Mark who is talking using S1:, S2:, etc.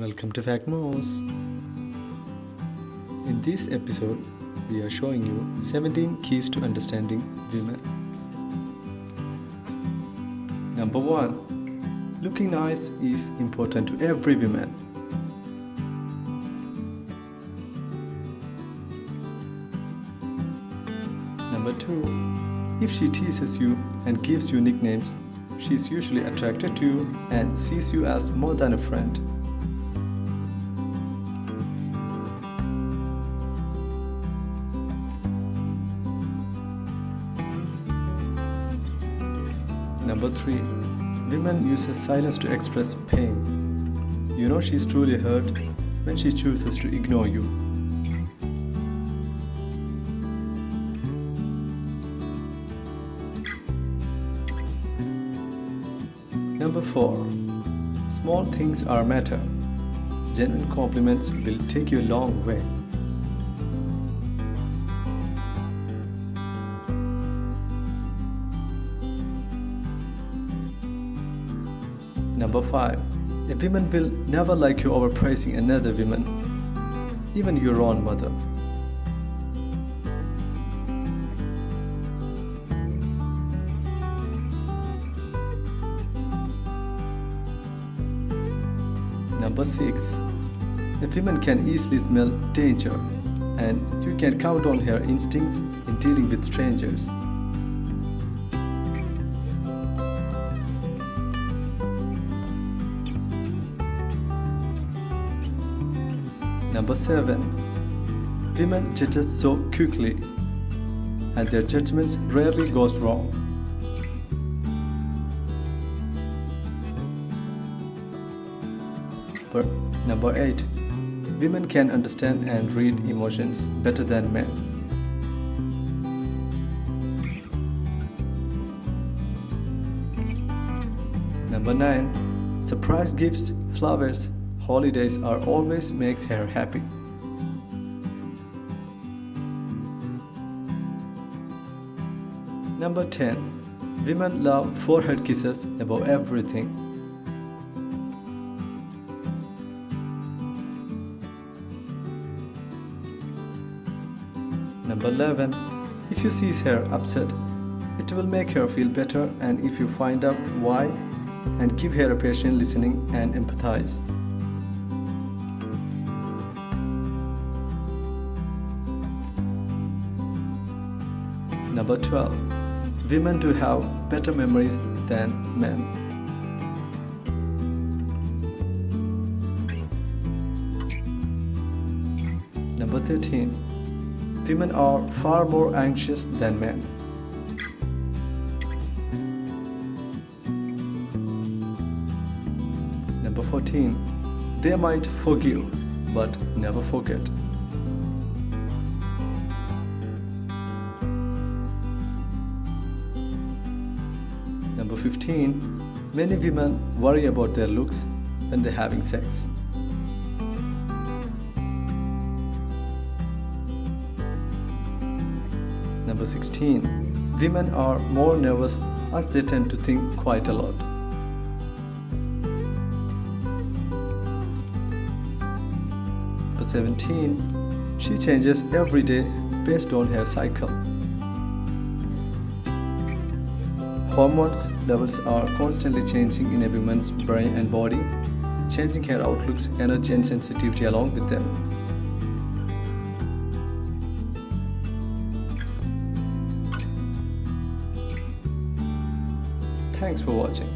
S1: Welcome to Factmos. In this episode, we are showing you 17 keys to understanding women. Number 1. Looking nice is important to every woman. Number 2. If she teases you and gives you nicknames, she is usually attracted to you and sees you as more than a friend. Number 3. Women uses silence to express pain. You know she's truly hurt when she chooses to ignore you. Number 4. Small things are matter. Genuine compliments will take you a long way. Number 5. A woman will never like you overpraising another woman, even your own mother. Number 6. A woman can easily smell danger, and you can count on her instincts in dealing with strangers. Number 7. Women judge so quickly, and their judgments rarely goes wrong. But number 8. Women can understand and read emotions better than men. Number 9. Surprise gifts, flowers, holidays are always makes her happy. Number 10. Women love forehead kisses above everything. Number 11. If you see her upset, it will make her feel better and if you find out why and give her a patient listening and empathize. Number 12. Women do have better memories than men. Number 13. Women are far more anxious than men. Number 14. They might forgive but never forget. Number 15. Many women worry about their looks when they're having sex. Number 16. Women are more nervous as they tend to think quite a lot. Number 17. She changes every day based on her cycle. Hormones levels are constantly changing in a woman's brain and body, changing her outlooks, energy and sensitivity along with them. Thanks for watching.